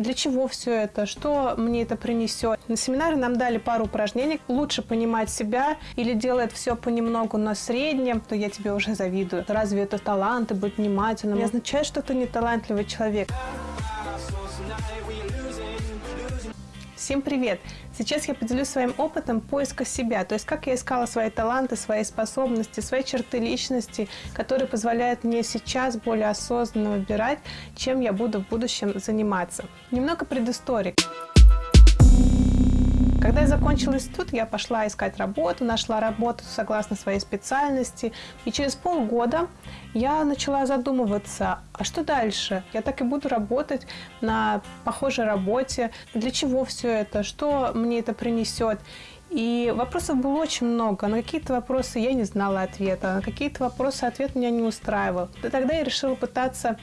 Для чего все это? Что мне это принесет? На семинаре нам дали пару упражнений. Лучше понимать себя или делать все понемногу на среднем, то я тебе уже завидую. Разве это талант и быть внимательным? Не означает, что ты не талантливый человек. Всем привет! Сейчас я поделюсь своим опытом поиска себя, то есть как я искала свои таланты, свои способности, свои черты личности, которые позволяют мне сейчас более осознанно выбирать, чем я буду в будущем заниматься. Немного предыстории. Когда я закончила институт, я пошла искать работу, нашла работу согласно своей специальности. И через полгода я начала задумываться, а что дальше? Я так и буду работать на похожей работе. Для чего все это? Что мне это принесет? И вопросов было очень много. На какие-то вопросы я не знала ответа, на какие-то вопросы ответ меня не устраивал. И тогда я решила пытаться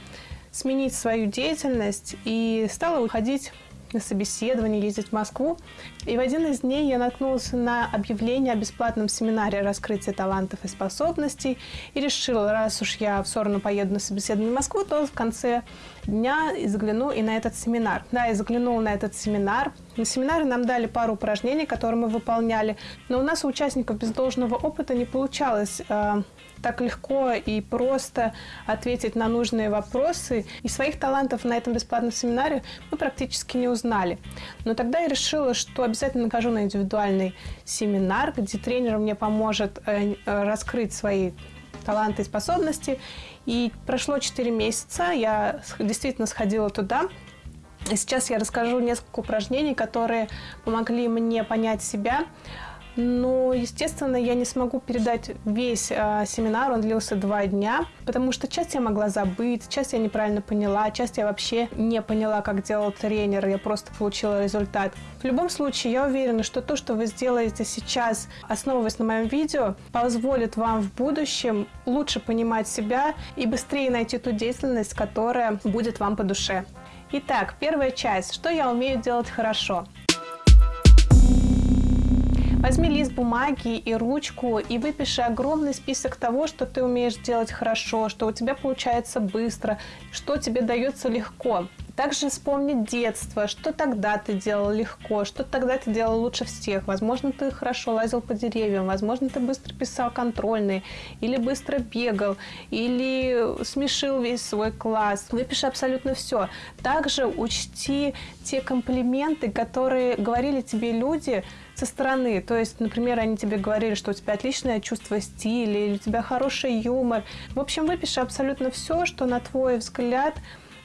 сменить свою деятельность и стала уходить на собеседование, ездить в Москву. И в один из дней я наткнулась на объявление о бесплатном семинаре раскрытия талантов и способностей и решила, раз уж я в сторону поеду на собеседование в Москву, то в конце дня загляну и на этот семинар. Да, я заглянула на этот семинар. На семинаре нам дали пару упражнений, которые мы выполняли, но у нас у участников без должного опыта не получалось э, так легко и просто ответить на нужные вопросы. И своих талантов на этом бесплатном семинаре мы практически не узнали. Но тогда я решила, что обязательно нахожу на индивидуальный семинар, где тренер мне поможет э, раскрыть свои таланты и способности. И прошло 4 месяца, я действительно сходила туда. И сейчас я расскажу несколько упражнений, которые помогли мне понять себя, но, естественно, я не смогу передать весь э, семинар, он длился два дня, потому что часть я могла забыть, часть я неправильно поняла, часть я вообще не поняла, как делал тренер, я просто получила результат. В любом случае, я уверена, что то, что вы сделаете сейчас, основываясь на моем видео, позволит вам в будущем лучше понимать себя и быстрее найти ту деятельность, которая будет вам по душе. Итак, первая часть. Что я умею делать хорошо? Возьми лист бумаги и ручку и выпиши огромный список того, что ты умеешь делать хорошо, что у тебя получается быстро, что тебе дается легко. Также вспомни детство, что тогда ты делал легко, что тогда ты делал лучше всех. Возможно, ты хорошо лазил по деревьям, возможно, ты быстро писал контрольные, или быстро бегал, или смешил весь свой класс. Выпиши абсолютно все. Также учти те комплименты, которые говорили тебе люди, со стороны. То есть, например, они тебе говорили, что у тебя отличное чувство стиля, или у тебя хороший юмор. В общем, выпиши абсолютно все, что, на твой взгляд,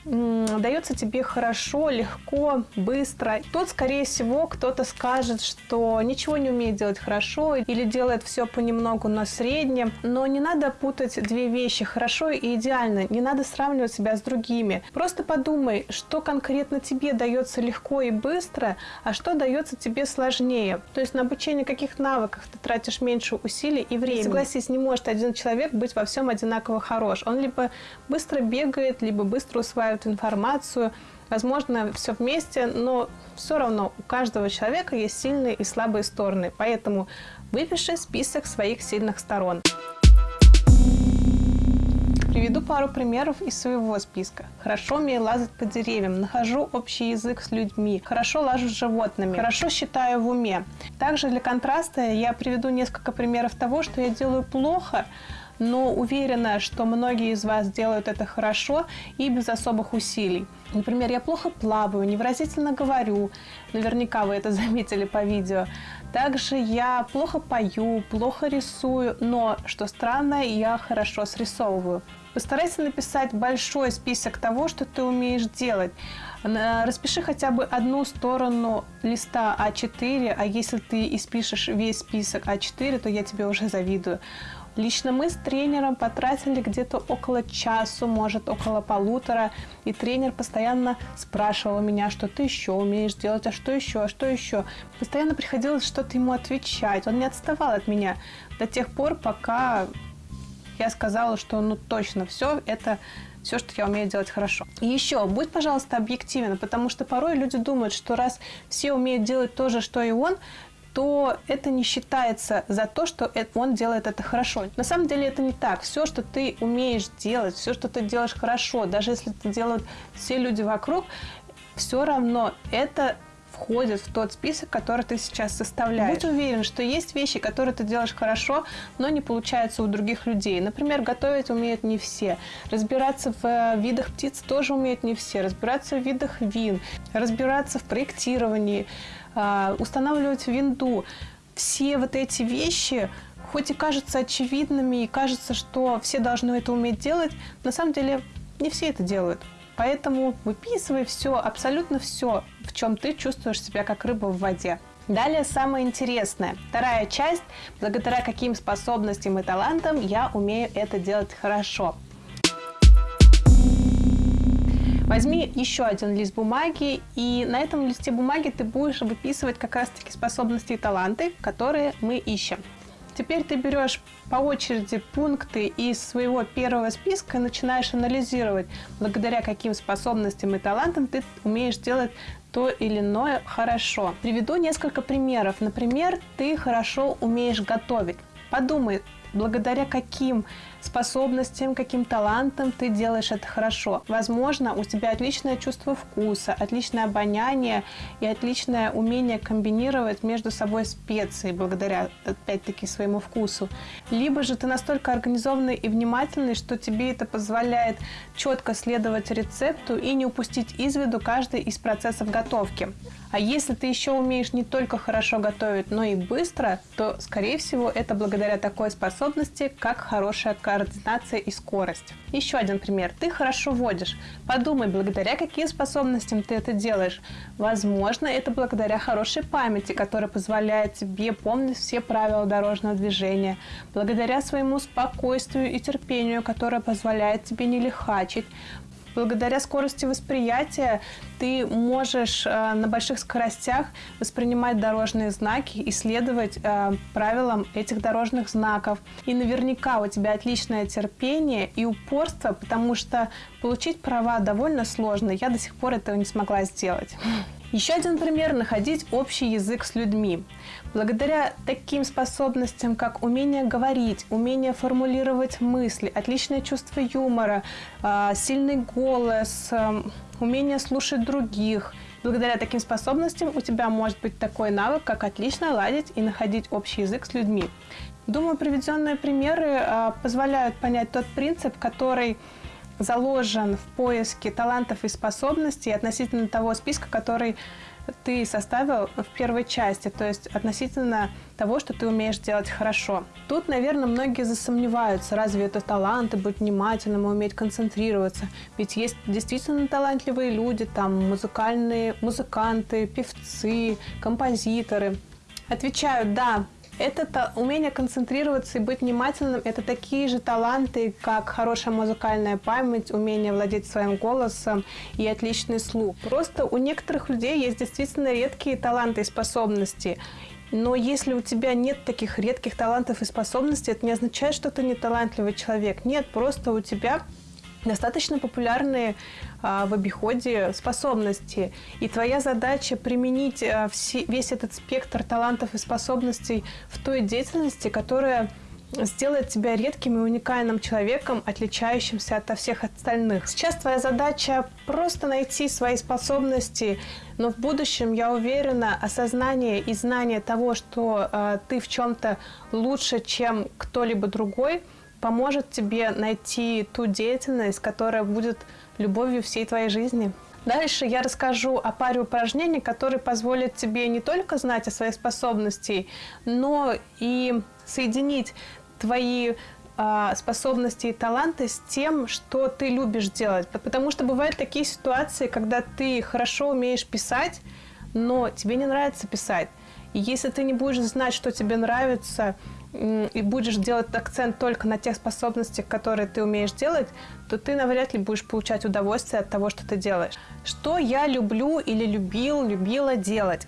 дается тебе хорошо, легко, быстро. Тут, скорее всего, кто-то скажет, что ничего не умеет делать хорошо или делает все понемногу на среднем. Но не надо путать две вещи, хорошо и идеально. Не надо сравнивать себя с другими. Просто подумай, что конкретно тебе дается легко и быстро, а что дается тебе сложнее. То есть на обучение каких навыков ты тратишь меньше усилий и времени. Согласись, не может один человек быть во всем одинаково хорош. Он либо быстро бегает, либо быстро усваивает собирают информацию, возможно, все вместе, но все равно у каждого человека есть сильные и слабые стороны, поэтому выпиши список своих сильных сторон. Приведу пару примеров из своего списка. Хорошо умею лазать по деревьям, нахожу общий язык с людьми, хорошо лажу с животными, хорошо считаю в уме. Также для контраста я приведу несколько примеров того, что я делаю плохо, но уверена, что многие из вас делают это хорошо и без особых усилий. Например, я плохо плаваю, невыразительно говорю, наверняка вы это заметили по видео. Также я плохо пою, плохо рисую, но, что странно, я хорошо срисовываю. Постарайся написать большой список того, что ты умеешь делать. Распиши хотя бы одну сторону листа А4, а если ты испишешь весь список А4, то я тебе уже завидую. Лично мы с тренером потратили где-то около часу, может около полутора, и тренер постоянно спрашивал меня, что ты еще умеешь делать, а что еще, а что еще. Постоянно приходилось что-то ему отвечать, он не отставал от меня до тех пор, пока я сказала, что ну точно все это все, что я умею делать хорошо. И еще, будь, пожалуйста, объективен, потому что порой люди думают, что раз все умеют делать то же, что и он, то это не считается за то, что он делает это хорошо. На самом деле это не так. Все, что ты умеешь делать, все, что ты делаешь хорошо, даже если это делают все люди вокруг, все равно это входит в тот список, который ты сейчас составляешь. Будь уверен, что есть вещи, которые ты делаешь хорошо, но не получаются у других людей. Например, готовить умеют не все. Разбираться в э, видах птиц тоже умеют не все. Разбираться в видах вин. Разбираться в проектировании. А, устанавливать винду. Все вот эти вещи хоть и кажутся очевидными, и кажется, что все должны это уметь делать, на самом деле не все это делают. Поэтому выписывай все, абсолютно все, в чем ты чувствуешь себя как рыба в воде. Далее самое интересное. Вторая часть. Благодаря каким способностям и талантам я умею это делать хорошо. Возьми еще один лист бумаги, и на этом листе бумаги ты будешь выписывать как раз-таки способности и таланты, которые мы ищем. Теперь ты берешь по очереди пункты из своего первого списка и начинаешь анализировать, благодаря каким способностям и талантам ты умеешь делать то или иное хорошо. Приведу несколько примеров. Например, ты хорошо умеешь готовить. Подумай, благодаря каким способностям, каким талантам ты делаешь это хорошо. Возможно, у тебя отличное чувство вкуса, отличное обоняние и отличное умение комбинировать между собой специи благодаря, опять-таки, своему вкусу. Либо же ты настолько организованный и внимательный, что тебе это позволяет четко следовать рецепту и не упустить из виду каждый из процессов готовки. А если ты еще умеешь не только хорошо готовить, но и быстро, то, скорее всего, это благодаря такой способности, как хорошая координация и скорость. Еще один пример. Ты хорошо водишь. Подумай, благодаря каким способностям ты это делаешь. Возможно, это благодаря хорошей памяти, которая позволяет тебе помнить все правила дорожного движения. Благодаря своему спокойствию и терпению, которое позволяет тебе не лихачить благодаря скорости восприятия ты можешь э, на больших скоростях воспринимать дорожные знаки и следовать э, правилам этих дорожных знаков. И наверняка у тебя отличное терпение и упорство, потому что получить права довольно сложно. Я до сих пор этого не смогла сделать. Еще один пример – находить общий язык с людьми. Благодаря таким способностям, как умение говорить, умение формулировать мысли, отличное чувство юмора, а, сильный голос, а, умение слушать других, благодаря таким способностям у тебя может быть такой навык, как отлично ладить и находить общий язык с людьми. Думаю, приведенные примеры а, позволяют понять тот принцип, который заложен в поиске талантов и способностей относительно того списка, который ты составил в первой части, то есть относительно того, что ты умеешь делать хорошо. Тут, наверное, многие засомневаются, разве это таланты, быть внимательным и уметь концентрироваться. Ведь есть действительно талантливые люди, там музыкальные музыканты, певцы, композиторы. Отвечаю, да, это умение концентрироваться и быть внимательным – это такие же таланты, как хорошая музыкальная память, умение владеть своим голосом и отличный слух. Просто у некоторых людей есть действительно редкие таланты и способности. Но если у тебя нет таких редких талантов и способностей, это не означает, что ты не талантливый человек. Нет, просто у тебя достаточно популярные а, в обиходе способности. И твоя задача применить а, весь этот спектр талантов и способностей в той деятельности, которая сделает тебя редким и уникальным человеком, отличающимся от всех остальных. Сейчас твоя задача просто найти свои способности, но в будущем, я уверена, осознание и знание того, что э, ты в чем-то лучше, чем кто-либо другой – поможет тебе найти ту деятельность, которая будет любовью всей твоей жизни. Дальше я расскажу о паре упражнений, которые позволят тебе не только знать о своих способностях, но и соединить твои а, способности и таланты с тем, что ты любишь делать. Потому что бывают такие ситуации, когда ты хорошо умеешь писать, но тебе не нравится писать. И если ты не будешь знать, что тебе нравится, и будешь делать акцент только на тех способностях, которые ты умеешь делать, то ты навряд ли будешь получать удовольствие от того, что ты делаешь. Что я люблю или любил, любила делать?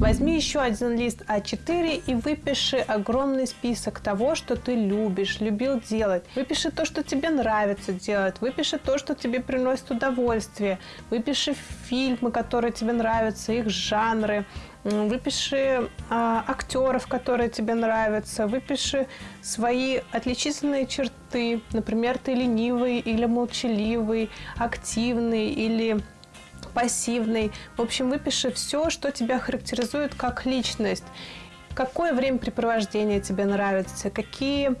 Возьми еще один лист А4 и выпиши огромный список того, что ты любишь, любил делать. Выпиши то, что тебе нравится делать. Выпиши то, что тебе приносит удовольствие. Выпиши фильмы, которые тебе нравятся, их жанры. Выпиши а, актеров, которые тебе нравятся. Выпиши свои отличительные черты. Например, ты ленивый или молчаливый, активный или пассивный. В общем, выпиши все, что тебя характеризует как личность. Какое времяпрепровождение тебе нравится, какие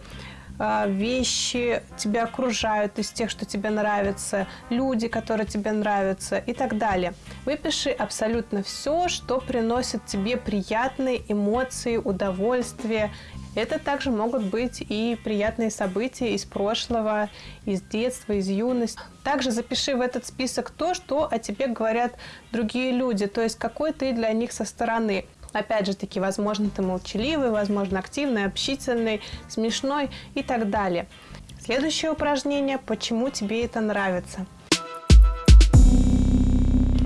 вещи тебя окружают из тех, что тебе нравятся, люди, которые тебе нравятся и так далее. Выпиши абсолютно все, что приносит тебе приятные эмоции, удовольствие это также могут быть и приятные события из прошлого, из детства, из юности. Также запиши в этот список то, что о тебе говорят другие люди, то есть какой ты для них со стороны. Опять же таки, возможно, ты молчаливый, возможно, активный, общительный, смешной и так далее. Следующее упражнение – почему тебе это нравится –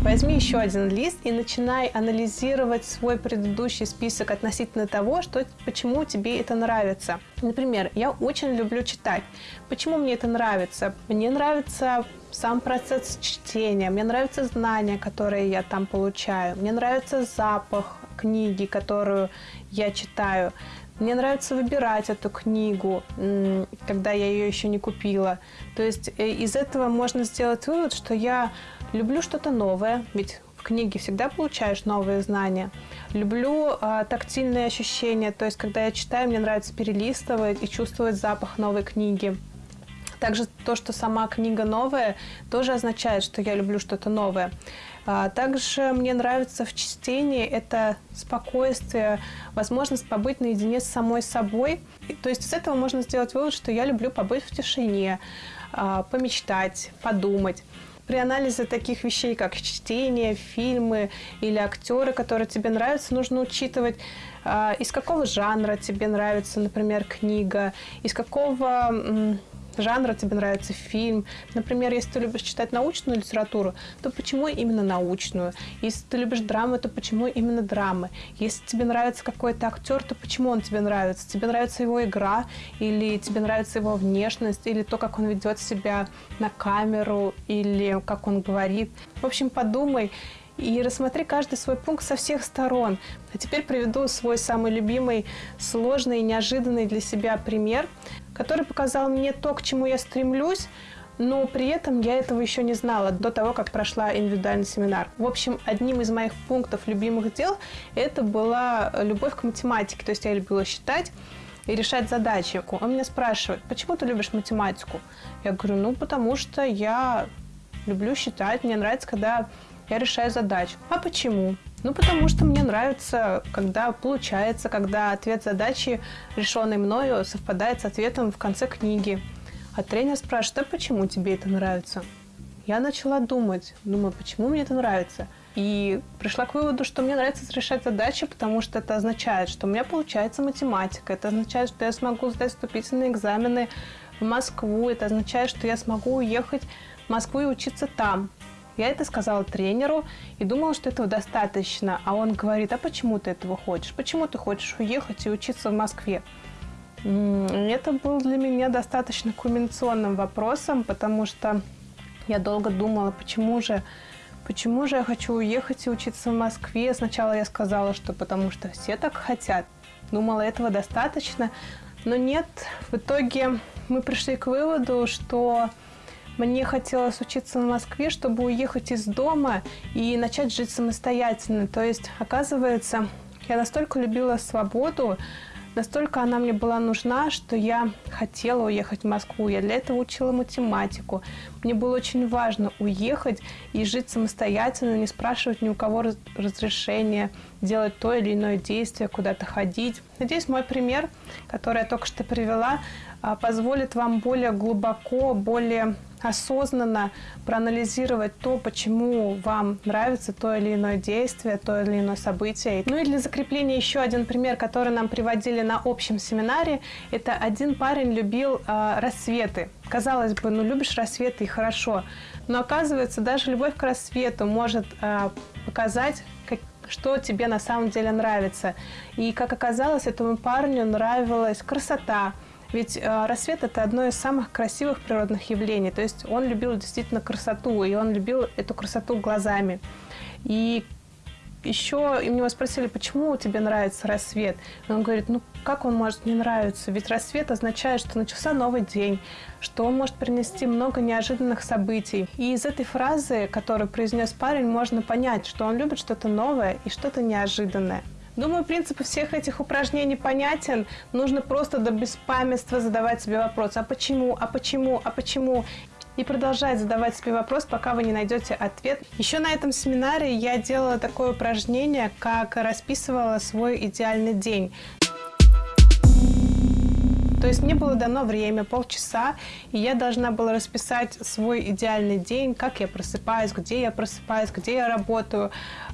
Возьми еще один лист и начинай анализировать свой предыдущий список относительно того, что, почему тебе это нравится. Например, я очень люблю читать. Почему мне это нравится? Мне нравится сам процесс чтения, мне нравятся знания, которые я там получаю, мне нравится запах книги, которую я читаю. Мне нравится выбирать эту книгу, когда я ее еще не купила. То есть э, из этого можно сделать вывод, что я люблю что-то новое, ведь в книге всегда получаешь новые знания. Люблю а, тактильные ощущения, то есть когда я читаю, мне нравится перелистывать и чувствовать запах новой книги. Также то, что сама книга новая, тоже означает, что я люблю что-то новое. А, также мне нравится в чтении это спокойствие, возможность побыть наедине с самой собой. То есть из этого можно сделать вывод, что я люблю побыть в тишине, а, помечтать, подумать. При анализе таких вещей, как чтение, фильмы или актеры, которые тебе нравятся, нужно учитывать, а, из какого жанра тебе нравится, например, книга, из какого жанра тебе нравится фильм. Например, если ты любишь читать научную литературу, то почему именно научную? Если ты любишь драмы, то почему именно драмы? Если тебе нравится какой-то актер, то почему он тебе нравится? Тебе нравится его игра, или тебе нравится его внешность, или то, как он ведет себя на камеру, или как он говорит. В общем, подумай и рассмотри каждый свой пункт со всех сторон. А теперь приведу свой самый любимый, сложный и неожиданный для себя пример, который показал мне то, к чему я стремлюсь, но при этом я этого еще не знала до того, как прошла индивидуальный семинар. В общем, одним из моих пунктов любимых дел это была любовь к математике. То есть я любила считать и решать задачи. Он меня спрашивает, почему ты любишь математику? Я говорю, ну, потому что я люблю считать, мне нравится, когда я решаю задачу. А почему? Ну, потому что мне нравится, когда получается, когда ответ задачи, решенный мною, совпадает с ответом в конце книги. А тренер спрашивает, а почему тебе это нравится? Я начала думать, думаю, почему мне это нравится? И пришла к выводу, что мне нравится решать задачи, потому что это означает, что у меня получается математика, это означает, что я смогу сдать вступительные экзамены в Москву, это означает, что я смогу уехать в Москву и учиться там. Я это сказала тренеру и думала, что этого достаточно. А он говорит, а почему ты этого хочешь? Почему ты хочешь уехать и учиться в Москве? Это был для меня достаточно кульминационным вопросом, потому что я долго думала, почему же, почему же я хочу уехать и учиться в Москве. Сначала я сказала, что потому что все так хотят. Думала, этого достаточно. Но нет, в итоге мы пришли к выводу, что мне хотелось учиться в Москве, чтобы уехать из дома и начать жить самостоятельно. То есть, оказывается, я настолько любила свободу, Настолько она мне была нужна, что я хотела уехать в Москву. Я для этого учила математику. Мне было очень важно уехать и жить самостоятельно, не спрашивать ни у кого разрешения, делать то или иное действие, куда-то ходить. Надеюсь, мой пример, который я только что привела, а, позволит вам более глубоко, более осознанно проанализировать то, почему вам нравится то или иное действие, то или иное событие. Ну и для закрепления еще один пример, который нам приводили на общем семинаре. Это один парень любил э, рассветы. Казалось бы, ну любишь рассветы и хорошо. Но оказывается, даже любовь к рассвету может э, показать, как, что тебе на самом деле нравится. И, как оказалось, этому парню нравилась красота, ведь э, рассвет – это одно из самых красивых природных явлений. То есть он любил действительно красоту, и он любил эту красоту глазами. И еще и него спросили, почему тебе нравится рассвет. И он говорит, ну как он может не нравиться? Ведь рассвет означает, что начался новый день, что он может принести много неожиданных событий. И из этой фразы, которую произнес парень, можно понять, что он любит что-то новое и что-то неожиданное. Думаю, принцип всех этих упражнений понятен. Нужно просто до беспамятства задавать себе вопрос, а почему, а почему, а почему? И продолжать задавать себе вопрос, пока вы не найдете ответ. Еще на этом семинаре я делала такое упражнение, как расписывала свой идеальный день. То есть мне было дано время, полчаса, и я должна была расписать свой идеальный день, как я просыпаюсь, где я просыпаюсь, где я работаю,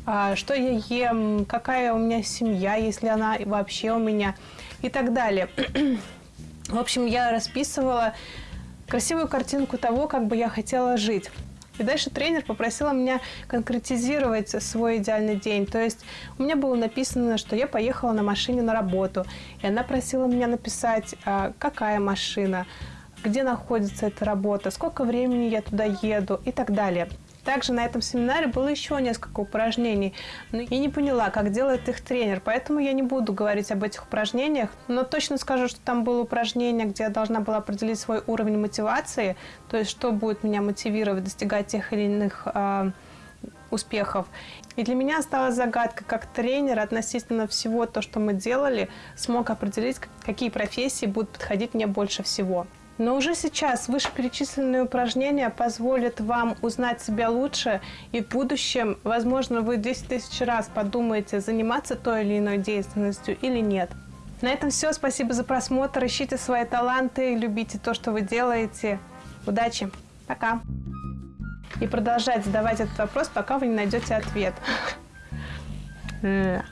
а, что я ем, какая у меня семья, если она вообще у меня, и так далее. В общем, я расписывала красивую картинку того, как бы я хотела жить. И дальше тренер попросила меня конкретизировать свой идеальный день. То есть у меня было написано, что я поехала на машине на работу. И она просила меня написать, а, какая машина, где находится эта работа, сколько времени я туда еду и так далее. Также на этом семинаре было еще несколько упражнений, но я не поняла, как делает их тренер, поэтому я не буду говорить об этих упражнениях, но точно скажу, что там было упражнение, где я должна была определить свой уровень мотивации, то есть что будет меня мотивировать достигать тех или иных э, успехов. И для меня осталась загадка, как тренер относительно всего то, что мы делали, смог определить, какие профессии будут подходить мне больше всего. Но уже сейчас вышеперечисленные упражнения позволят вам узнать себя лучше, и в будущем, возможно, вы 10 тысяч раз подумаете, заниматься той или иной деятельностью или нет. На этом все. Спасибо за просмотр. Ищите свои таланты, любите то, что вы делаете. Удачи. Пока. И продолжать задавать этот вопрос, пока вы не найдете ответ.